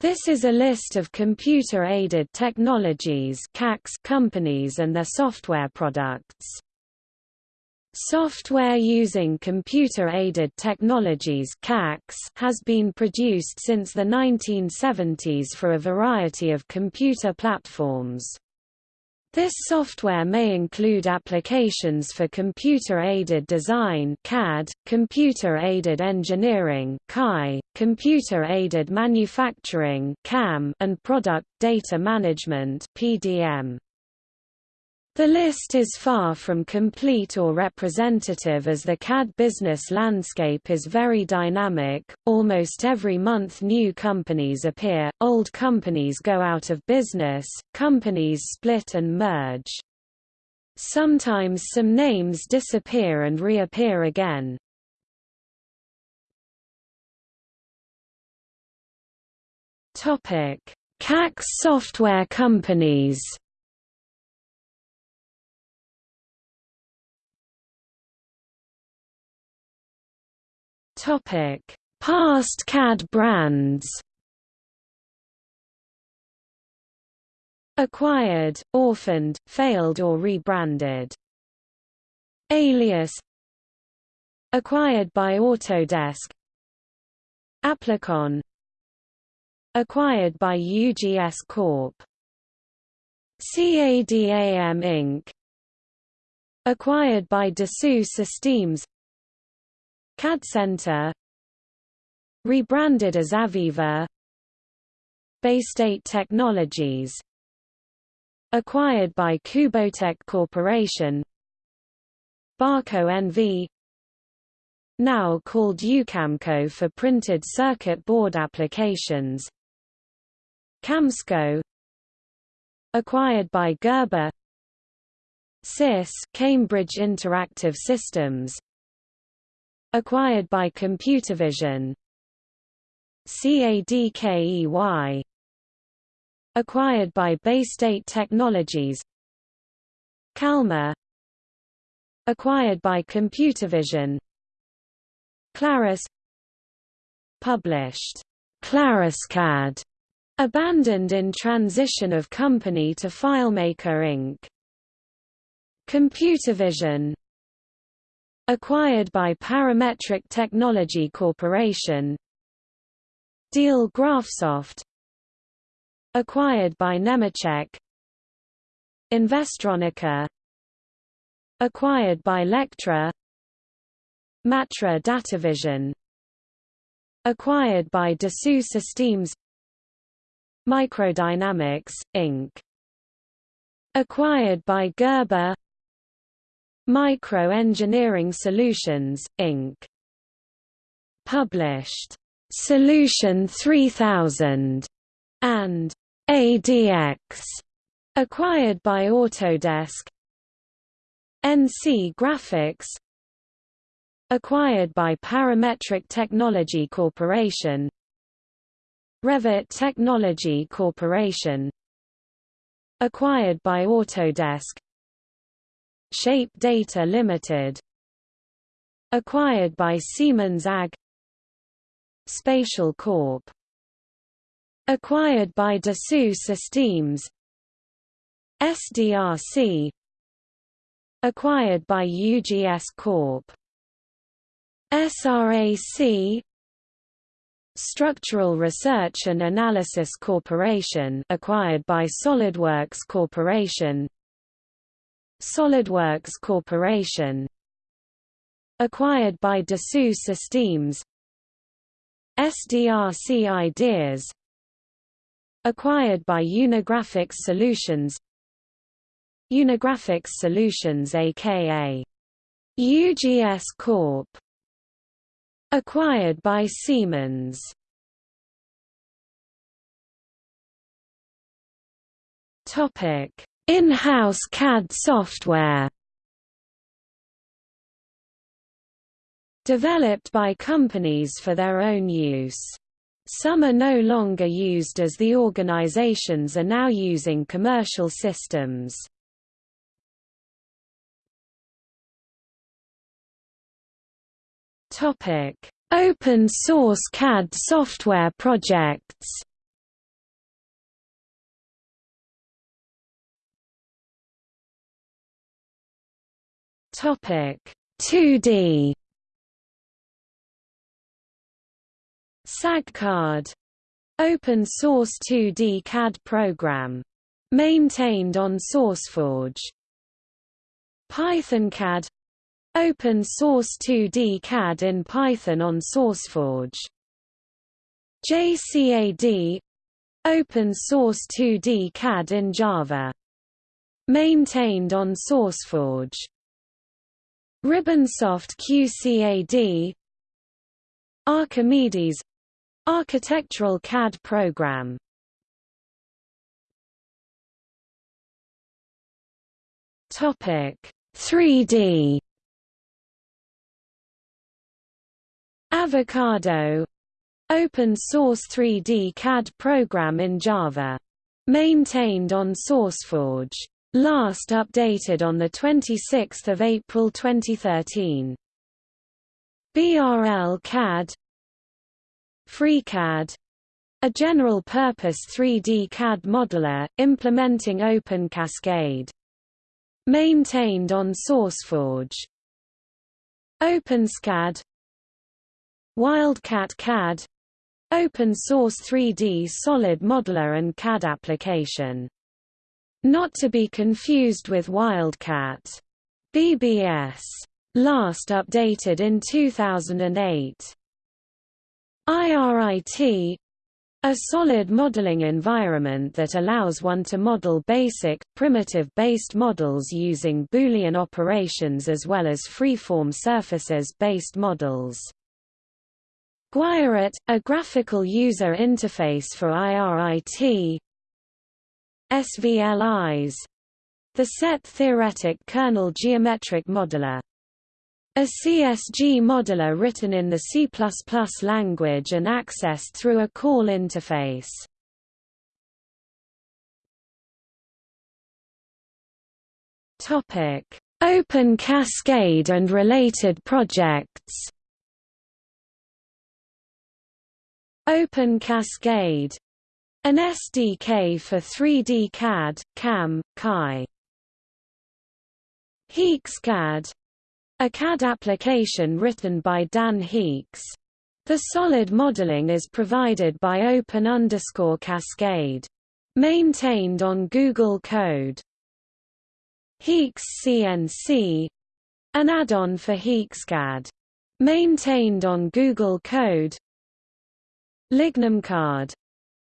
This is a list of computer-aided technologies companies and their software products. Software using computer-aided technologies has been produced since the 1970s for a variety of computer platforms. This software may include applications for computer-aided design CAD, computer-aided engineering CAE, computer-aided manufacturing CAM, and product data management PDM. The list is far from complete or representative as the CAD business landscape is very dynamic, almost every month new companies appear, old companies go out of business, companies split and merge. Sometimes some names disappear and reappear again. CAx software companies Topic: Past CAD brands. Acquired, orphaned, failed or rebranded. Alias Acquired by Autodesk Applicon Acquired by UGS Corp. CADAM Inc. Acquired by Dassault Systems CAD Center Rebranded as AVEVA Baystate Technologies Acquired by Kubotek Corporation Barco NV Now called Ucamco for printed circuit board applications Camsco Acquired by Gerber CIS Cambridge Interactive Systems Acquired by Computervision. CADKEY Acquired by Baystate Technologies. Calma Acquired by Computervision. Claris. Published. ClarisCAD. Abandoned in transition of company to FileMaker Inc. Computervision Acquired by Parametric Technology Corporation. Diehl Graphsoft. Acquired by Nemetschek. Investronica. Acquired by Lectra. Matra Datavision. Acquired by Dassault Systems Microdynamics, Inc. Acquired by Gerber Micro Engineering Solutions, Inc. Published Solution 3000 and ADX, acquired by Autodesk. NC Graphics, acquired by Parametric Technology Corporation. Revit Technology Corporation, acquired by Autodesk. Shape Data Limited acquired by Siemens AG Spatial Corp. Acquired by Dassault Systems SDRC acquired by UGS Corp. SRAC Structural Research and Analysis Corporation acquired by SolidWorks Corporation SolidWorks Corporation acquired by Dassault Systems SDRC Ideas acquired by Unigraphics Solutions Unigraphics Solutions aka UGS Corp acquired by Siemens. Topic in-house CAD software Developed by companies for their own use. Some are no longer used as the organizations are now using commercial systems. Open source CAD software projects Topic 2D SAGCAD Open source 2D CAD program. Maintained on SourceForge. PythonCAD Open source 2D CAD in Python on SourceForge. JCAD Open source 2D CAD in Java. Maintained on SourceForge. Ribbonsoft QCAD Archimedes Architectural CAD program Topic 3D Avocado Open source 3D CAD program in Java. Maintained on SourceForge. Last updated on 26 April 2013. BRL CAD FreeCAD a general-purpose 3D CAD modeler, implementing Open Cascade. Maintained on SourceForge. OpenSCAD Wildcat CAD Open source 3D solid modeler and CAD application. Not to be confused with Wildcat. BBS. Last updated in 2008. IRIT a solid modeling environment that allows one to model basic, primitive-based models using Boolean operations as well as freeform surfaces-based models. GuIrit, a graphical user interface for IRIT SVLIs the set theoretic kernel geometric modeler a CSG modeler written in the C++ language and accessed through a call interface. Topic: Open Cascade and related projects. Open Cascade an SDK for 3D CAD, CAM, CAI. HeeksCAD a CAD application written by Dan Heeks. The solid modeling is provided by Open underscore Cascade. Maintained on Google Code. Heeks CNC an add-on for HeeksCAD. Maintained on Google Code. LignumCAD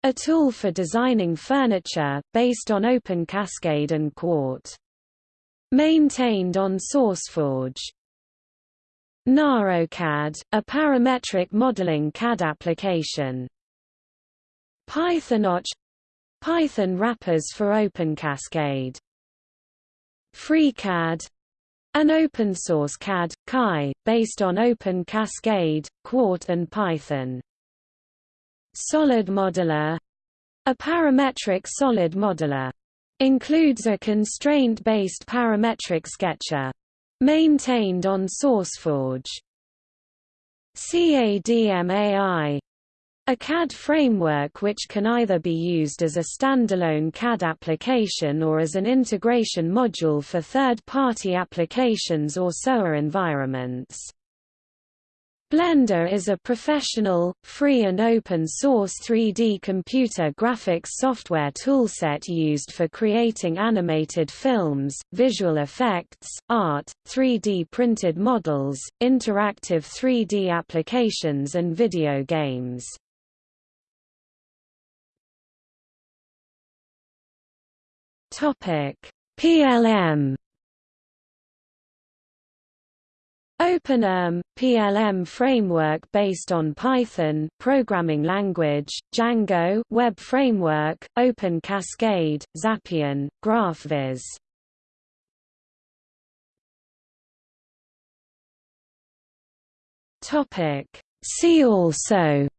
a tool for designing furniture, based on Open Cascade and Qt. Maintained on SourceForge. NaroCAD, a parametric modeling CAD application. PythonOCC Python wrappers for Open Cascade. FreeCAD an open-source CAD, CAI, based on Open Cascade, Qt and Python. Solid Modeler a parametric solid modeler Includes a constraint-based parametric sketcher. Maintained on SourceForge. CADMAI a CAD framework which can either be used as a standalone CAD application or as an integration module for third-party applications or SOA environments. Blender is a professional, free and open-source 3D computer graphics software toolset used for creating animated films, visual effects, art, 3D printed models, interactive 3D applications and video games. PLM OpenERM, PLM framework based on Python programming language, Django web framework, Open Cascade, Xapian, GraphViz. Topic See also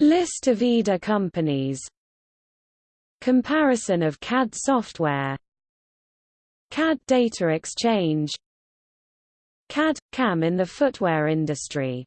List of EDA companies Comparison of CAD software CAD Data Exchange. CAD – CAM in the footwear industry